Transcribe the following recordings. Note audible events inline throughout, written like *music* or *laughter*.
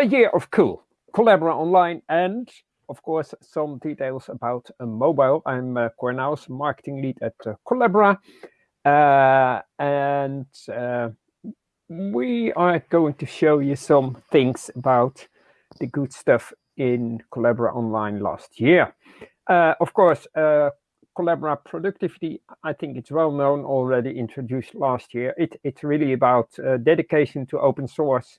a year of cool, Collabora Online, and of course, some details about uh, mobile. I'm uh, marketing lead at uh, Collabora, uh, and uh, we are going to show you some things about the good stuff in Collabora Online last year. Uh, of course, Collabora productivity, I think it's well known already introduced last year. It, it's really about dedication to open source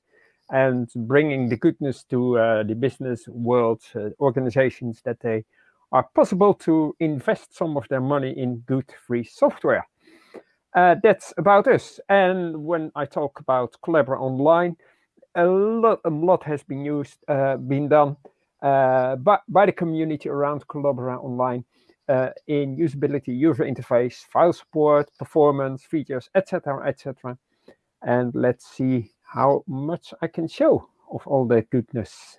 and bringing the goodness to uh, the business world uh, organizations that they are possible to invest some of their money in good free software. Uh, that's about us. And when I talk about Collabora Online, a lot, a lot has been used, uh, been done uh, by, by the community around Collabora Online uh, in usability, user interface, file support, performance, features, etc., etc. And let's see how much I can show of all that goodness.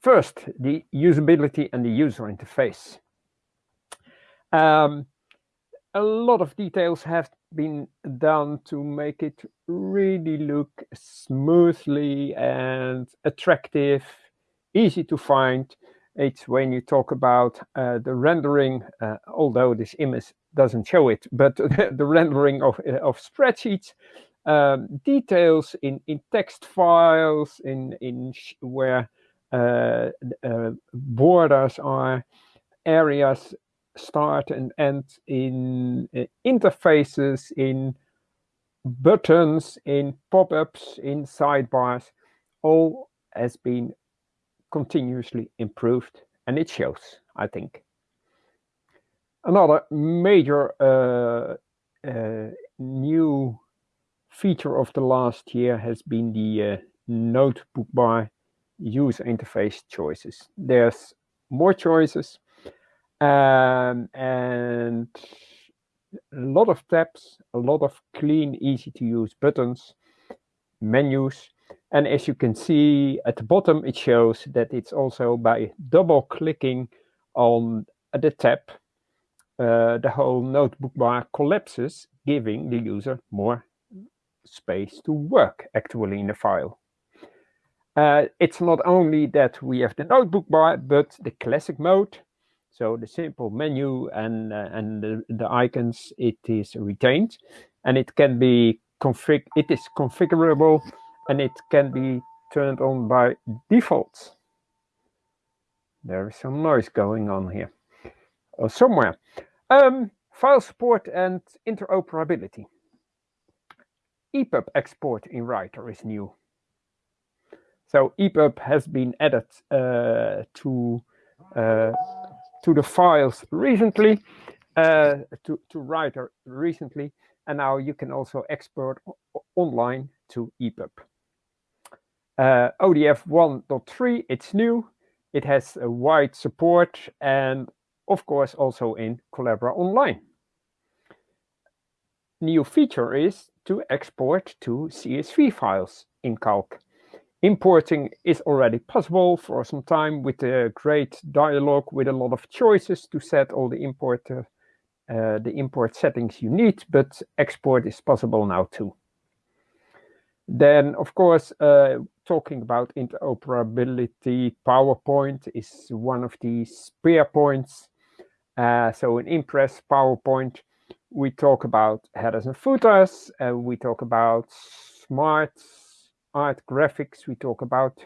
First, the usability and the user interface. Um, a lot of details have been done to make it really look smoothly and attractive, easy to find. It's when you talk about uh, the rendering, uh, although this image doesn't show it, but *laughs* the rendering of, uh, of spreadsheets um, details in, in text files, in, in where uh, uh, borders are, areas start and end in uh, interfaces, in buttons, in pop-ups, in sidebars, all has been continuously improved and it shows, I think. Another major uh, uh, new feature of the last year has been the uh, notebook bar user interface choices. There's more choices um, and a lot of tabs, a lot of clean, easy to use buttons, menus. And as you can see at the bottom, it shows that it's also by double clicking on the tab, uh, the whole notebook bar collapses, giving the user more space to work actually in the file. Uh, it's not only that we have the notebook bar, but the classic mode. So the simple menu and, uh, and the, the, icons, it is retained and it can be config, it is configurable and it can be turned on by default. There is some noise going on here or somewhere. Um, file support and interoperability. EPUB export in Writer is new. So EPUB has been added uh, to uh, to the files recently, uh, to to Writer recently, and now you can also export online to EPUB. Uh, ODF 1.3, it's new. It has a wide support and of course also in Collabora Online. New feature is to export to CSV files in Calc. Importing is already possible for some time with a great dialog with a lot of choices to set all the import uh, uh, the import settings you need, but export is possible now too. Then, of course, uh, talking about interoperability, PowerPoint is one of the spear points. Uh, so in Impress, PowerPoint, we talk about headers and footers, and we talk about smart art graphics, we talk about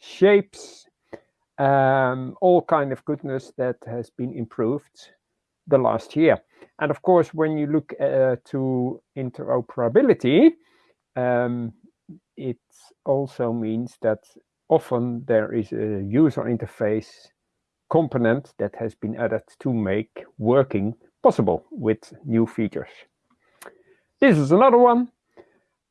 shapes, um, all kind of goodness that has been improved the last year. And of course, when you look uh, to interoperability, um, it also means that often there is a user interface component that has been added to make working possible with new features. This is another one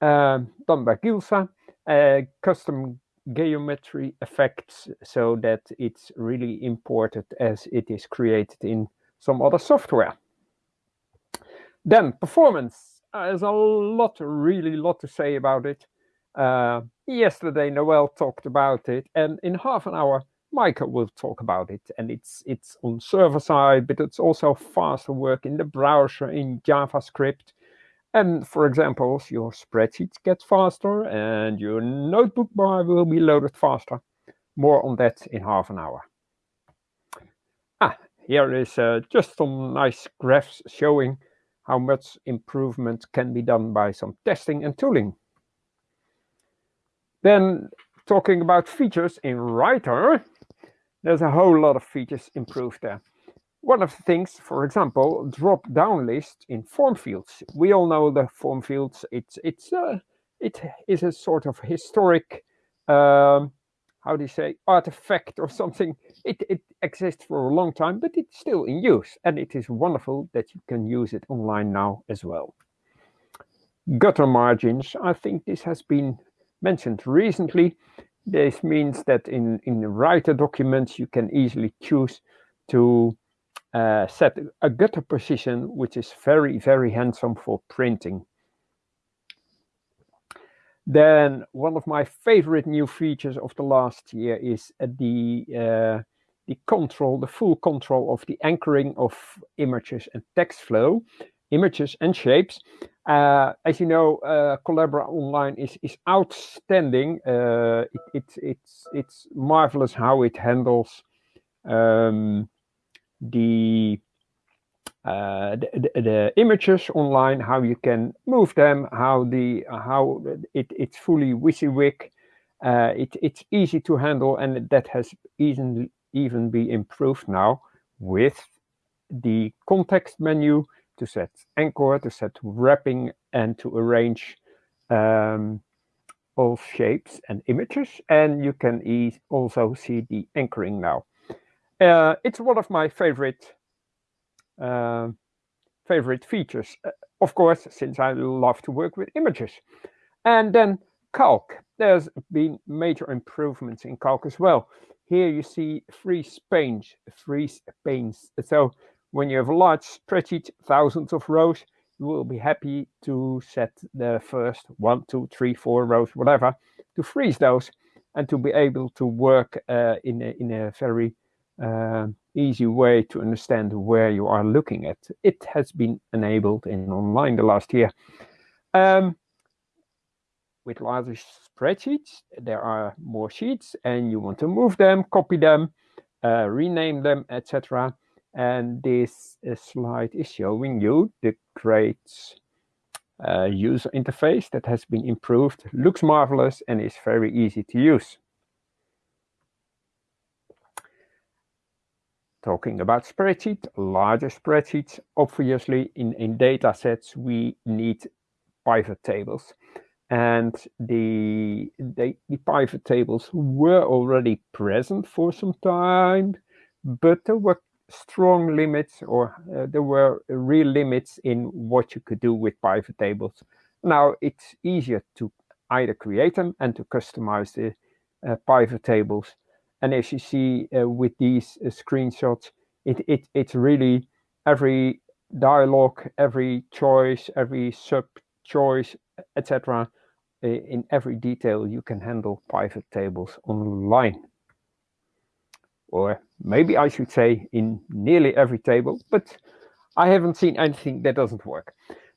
uh, done by Gilsa, uh, custom geometry effects so that it's really imported as it is created in some other software. Then performance. Uh, there's a lot, really lot to say about it. Uh, yesterday, Noel talked about it, and in half an hour, Michael will talk about it. And it's it's on server side, but it's also faster work in the browser in JavaScript. And for example, your spreadsheets get faster and your notebook bar will be loaded faster. More on that in half an hour. Ah, here is uh, just some nice graphs showing how much improvement can be done by some testing and tooling. Then talking about features in Writer, there's a whole lot of features improved there. One of the things, for example, drop down list in form fields. We all know the form fields. It's it's uh, it is a sort of historic, um, how do you say, artifact or something. It it exists for a long time, but it's still in use, and it is wonderful that you can use it online now as well. Gutter margins. I think this has been mentioned recently. This means that in in writer documents you can easily choose to uh, set a gutter position, which is very, very handsome for printing. Then one of my favorite new features of the last year is uh, the uh, the control, the full control of the anchoring of images and text flow, images and shapes. Uh, as you know, uh, Collabora Online is is outstanding. Uh, it, it, it's it's marvelous how it handles um, the, uh, the, the images online, how you can move them, how the how it it's fully WYSIWYG. Uh, it, it's easy to handle, and that has even even be improved now with the context menu to set anchor, to set wrapping, and to arrange um, all shapes and images. And you can e also see the anchoring now. Uh, it's one of my favorite uh, favorite features, uh, of course, since I love to work with images. And then calc. There's been major improvements in calc as well. Here you see freeze panes, freeze panes. So when you have large spreadsheet, thousands of rows, you will be happy to set the first one, two, three, four rows, whatever, to freeze those and to be able to work uh, in, a, in a very uh, easy way to understand where you are looking at. It has been enabled in online the last year. Um, with larger spreadsheets, there are more sheets and you want to move them, copy them, uh, rename them, etc. And this slide is showing you the great uh, user interface that has been improved, looks marvelous and is very easy to use. talking about spreadsheet, larger spreadsheets, obviously in, in data sets, we need pivot tables. And the, the, the pivot tables were already present for some time, but there were strong limits or uh, there were real limits in what you could do with pivot tables. Now it's easier to either create them and to customize the uh, pivot tables and as you see uh, with these uh, screenshots, it, it, it's really every dialogue, every choice, every sub choice, etc. In every detail, you can handle pivot tables online. Or maybe I should say in nearly every table, but I haven't seen anything that doesn't work.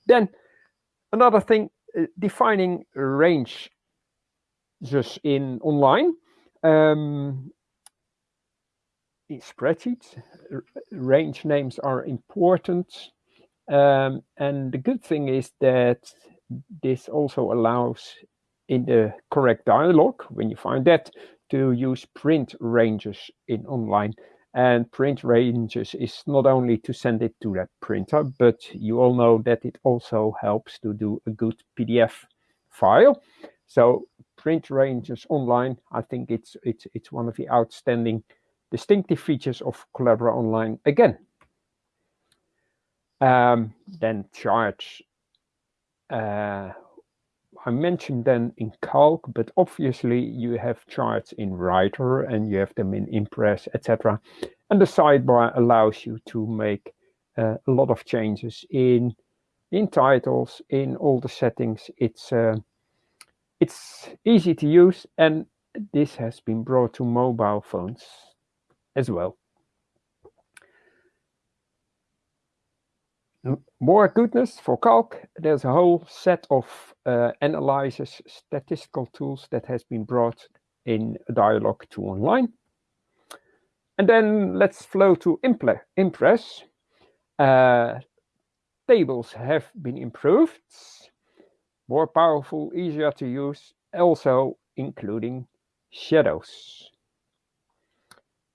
Then another thing, uh, defining range just in online. Um, in spreadsheets, range names are important. Um, and the good thing is that this also allows in the correct dialog, when you find that, to use print ranges in online. And print ranges is not only to send it to that printer, but you all know that it also helps to do a good PDF file. So print ranges online, I think it's it's it's one of the outstanding distinctive features of Collabora Online again. Um, then charge. Uh, I mentioned them in Calc, but obviously you have charts in Writer and you have them in Impress, etc. And the sidebar allows you to make uh, a lot of changes in in titles, in all the settings. It's uh, it's easy to use, and this has been brought to mobile phones as well. More goodness for Calc. There's a whole set of uh, statistical tools that has been brought in Dialog 2 Online. And then let's flow to Impress. Uh, tables have been improved, more powerful, easier to use, also including shadows.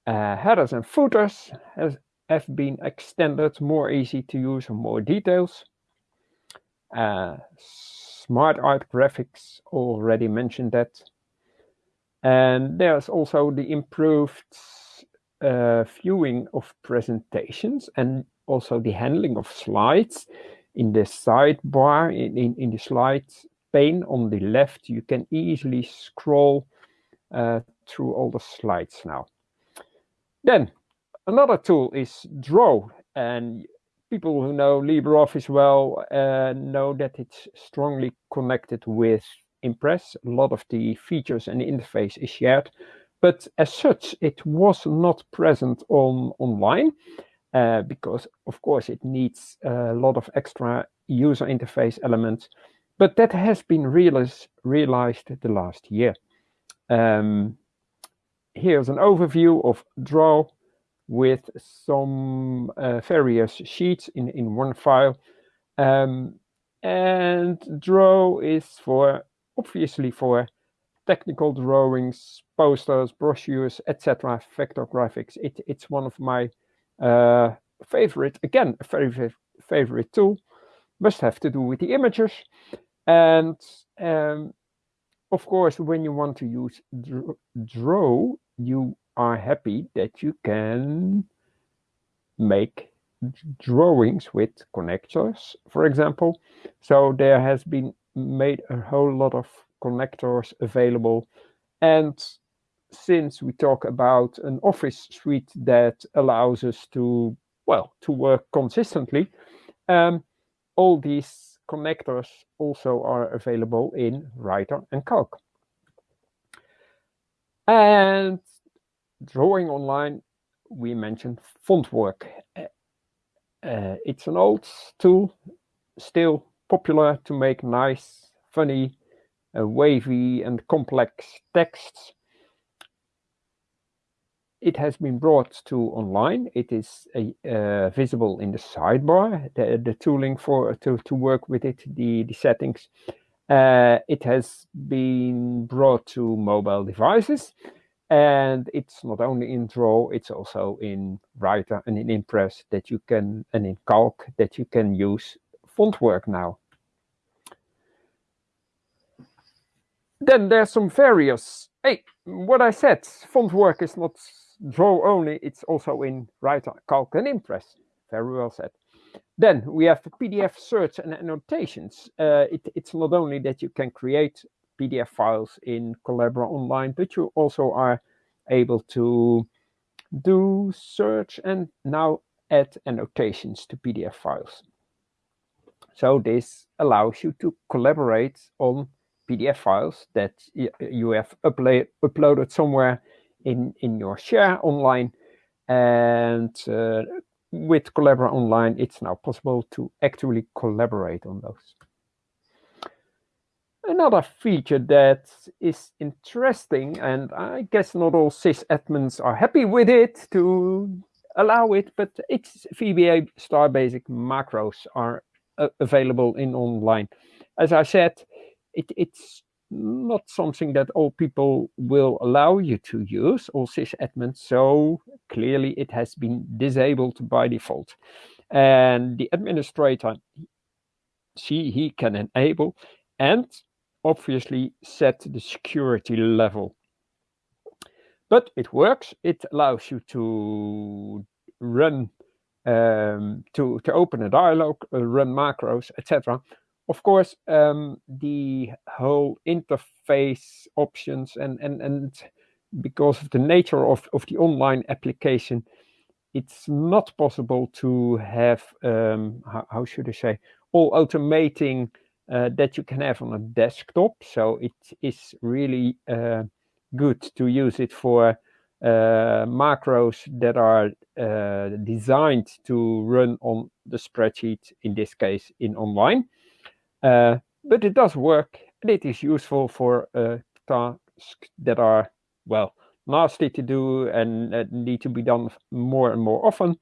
Uh, headers and footers has, have been extended, more easy to use and more details. Uh, smart art graphics, already mentioned that. And there's also the improved uh, viewing of presentations and also the handling of slides. In the sidebar, in, in, in the slides pane on the left, you can easily scroll uh, through all the slides now. Then another tool is Draw, and people who know LibreOffice well uh, know that it's strongly connected with Impress. A lot of the features and the interface is shared, but as such, it was not present on online uh, because, of course, it needs a lot of extra user interface elements. But that has been realized, realized the last year. Um, here's an overview of Draw with some uh, various sheets in, in one file. Um, and Draw is for, obviously for technical drawings, posters, brochures, etc., vector graphics. It, it's one of my uh, favorite, again, a very favorite tool, must have to do with the images. And um, of course, when you want to use Draw, you are happy that you can make drawings with connectors, for example. So there has been made a whole lot of connectors available. And since we talk about an office suite that allows us to, well, to work consistently, um, all these connectors also are available in Writer and Calc. And drawing online, we mentioned Fontwork. Uh, uh, it's an old tool, still popular to make nice, funny, uh, wavy and complex texts. It has been brought to online. It is uh, visible in the sidebar, the, the tooling for to, to work with it, the, the settings. Uh, it has been brought to mobile devices and it's not only in Draw, it's also in Writer and in Impress that you can, and in Calc that you can use font work now. Then there's some various, hey, what I said, font work is not Draw only, it's also in Writer, Calc and Impress. Very well said. Then we have PDF search and annotations. Uh, it, it's not only that you can create PDF files in Collabora Online, but you also are able to do search and now add annotations to PDF files. So this allows you to collaborate on PDF files that you have upload, uploaded somewhere in, in your share online. And uh, with Collabora Online, it's now possible to actually collaborate on those. Another feature that is interesting, and I guess not all sysadmins are happy with it to allow it, but it's VBA star basic macros are uh, available in online. As I said, it, it's not something that all people will allow you to use, all sysadmins, so clearly it has been disabled by default. And the administrator, she, he can enable, and obviously set the security level. But it works, it allows you to run, um, to, to open a dialog, uh, run macros, etc of course, um, the whole interface options and, and, and because of the nature of, of the online application, it's not possible to have, um, how, how, should I say, all automating uh, that you can have on a desktop. So it is really uh, good to use it for uh, macros that are uh, designed to run on the spreadsheet, in this case in online. Uh, but it does work and it is useful for tasks that are, well, nasty to do and need to be done more and more often.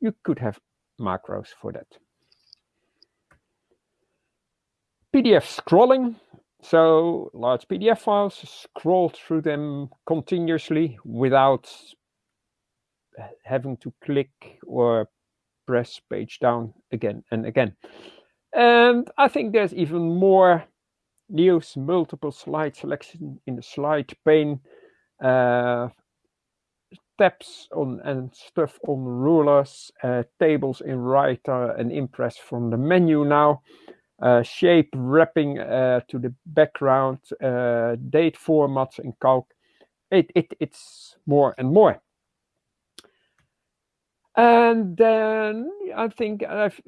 you could have macros for that. PDF scrolling. So large PDF files, scroll through them continuously without having to click or press page down again and again. And I think there's even more news, multiple slide selection in the slide pane, uh, tabs on and stuff on rulers, uh, tables in Writer and Impress from the menu now shape wrapping uh, to the background, uh, date formats in Calc. It, it, it's more and more. And then I think I've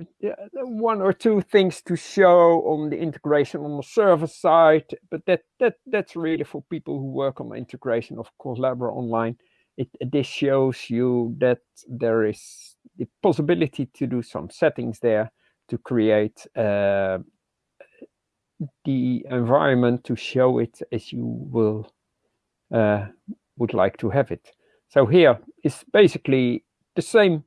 one or two things to show on the integration on the server side, but that that that's really for people who work on the integration of Collabora Online. It, this shows you that there is the possibility to do some settings there to create uh, the environment to show it as you will uh, would like to have it. So here is basically the same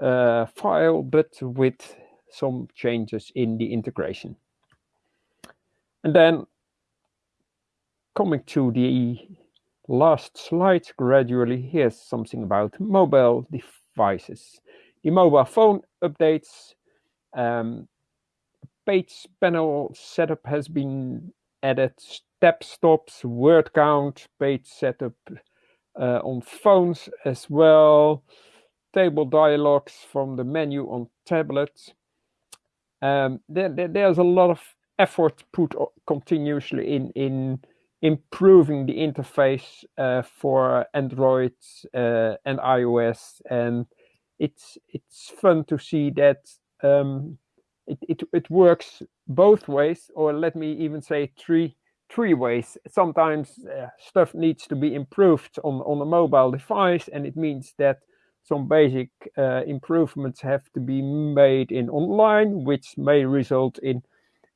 uh, file, but with some changes in the integration. And then coming to the last slide gradually, here's something about mobile devices. The mobile phone updates um, page panel setup has been added, step stops, word count, page setup uh, on phones as well, table dialogues from the menu on tablets. Um, there, there, there's a lot of effort put continuously in, in improving the interface uh, for Android uh, and iOS. And it's, it's fun to see that um, it, it, it works both ways, or let me even say three three ways. Sometimes uh, stuff needs to be improved on, on a mobile device, and it means that some basic uh, improvements have to be made in online, which may result in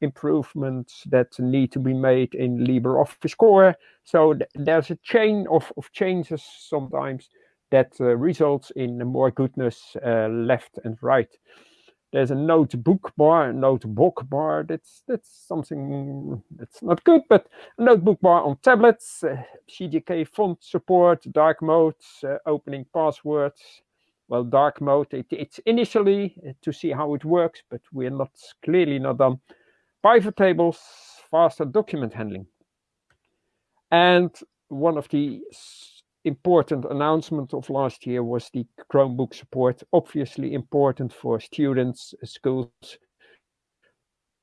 improvements that need to be made in LibreOffice Core. So th there's a chain of, of changes sometimes that uh, results in more goodness uh, left and right. There's a notebook bar, notebook bar. That's that's something that's not good, but a notebook bar on tablets, uh, CJK font support, dark modes, uh, opening passwords. Well, dark mode, it, it's initially uh, to see how it works, but we're not clearly not done. Pivot tables, faster document handling. And one of the important announcement of last year was the Chromebook support. Obviously important for students, schools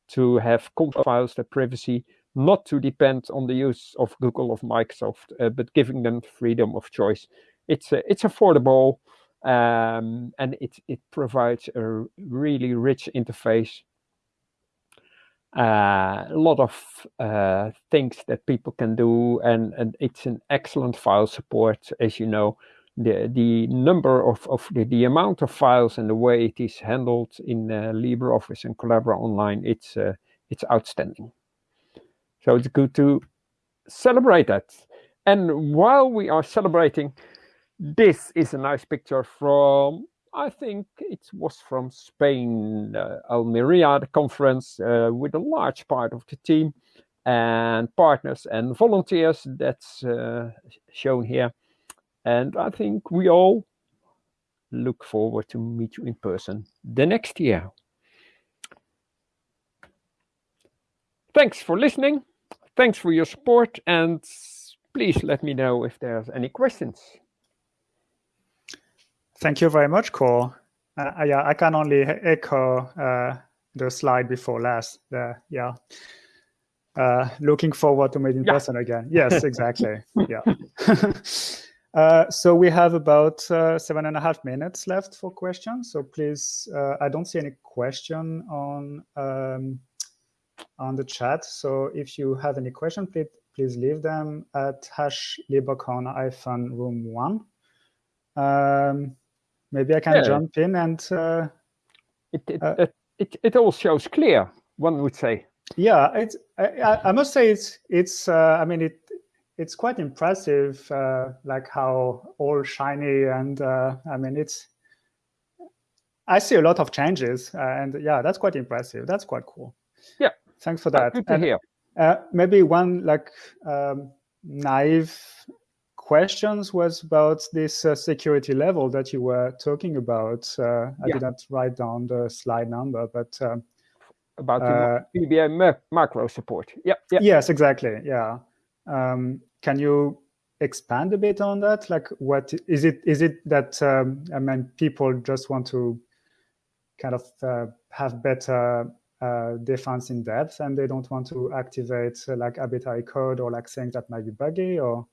to have files, their privacy, not to depend on the use of Google of Microsoft, uh, but giving them freedom of choice. It's uh, it's affordable um, and it it provides a really rich interface a lot of uh, things that people can do and, and it's an excellent file support as you know. The the number of, of the, the amount of files and the way it is handled in uh, LibreOffice and Collabora Online it's uh, it's outstanding. So it's good to celebrate that. And while we are celebrating this is a nice picture from I think it was from Spain, uh, Almeria, the conference uh, with a large part of the team and partners and volunteers that's uh, shown here. And I think we all look forward to meet you in person the next year. Thanks for listening. Thanks for your support and please let me know if there's any questions. Thank you very much, Cor. Uh, yeah, I can only echo uh, the slide before last. Uh, yeah. Uh, looking forward to meeting yeah. person again. Yes, *laughs* exactly. yeah. *laughs* Uh, so we have about uh, seven and a half minutes left for questions. So please, I don't see any question on um, on the chat. So if you have any question, please, please leave them at hash librecon room one. Um, maybe I can yeah. jump in and. Uh, it, it, uh, it, it all shows clear, one would say. Yeah, it's, I, I must say it's, it's uh, I mean, it, it's quite impressive, uh, like how all shiny and uh, I mean, it's, I see a lot of changes and yeah, that's quite impressive. That's quite cool. Yeah. Thanks for that. Good to and, hear. Uh, maybe one like um, naive questions was about this uh, security level that you were talking about. Uh, I yeah. didn't write down the slide number, but um, about the VBA macro support. Yeah, yeah. Yes, exactly. Yeah. Um, can you expand a bit on that? Like, what is it? Is it that um, I mean, people just want to kind of uh, have better uh, defense in depth, and they don't want to activate uh, like arbitrary code or like things that might be buggy, or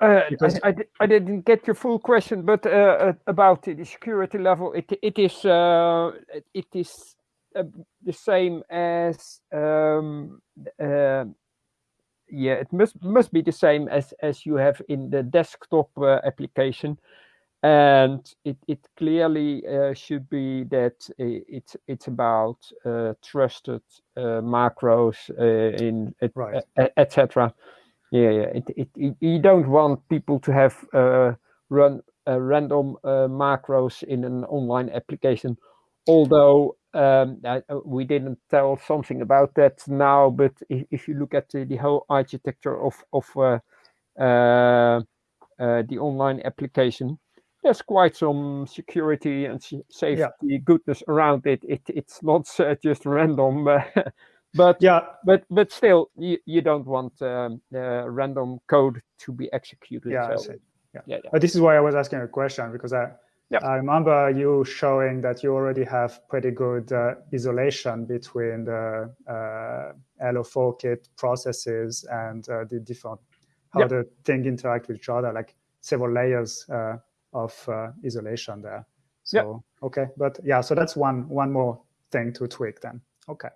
uh. I, I, I, didn't get your full question, but uh, uh about the security level, it it is uh, it is uh, the same as um, yeah, it must must be the same as as you have in the desktop application and it, it clearly uh, should be that it's it's about uh, trusted uh, macros uh, in right. etc. Yeah, yeah. It, it, it, you don't want people to have uh, run random uh, macros in an online application. Although um, I, we didn't tell something about that now, but if, if you look at the, the whole architecture of of the online application, there's quite some security and safety yeah. goodness around it. it it's not uh, just random, *laughs* but yeah, but but still, you, you don't want um, uh, random code to be executed. Yeah, so, yeah. yeah, yeah. But this is why I was asking a question because I. Yeah. I remember you showing that you already have pretty good uh, isolation between the uh, Hello4 kit processes and uh, the different how the thing interact with each other, like several layers uh, of uh, isolation there. So, okay, but yeah, so that's one one more thing to tweak then. Okay.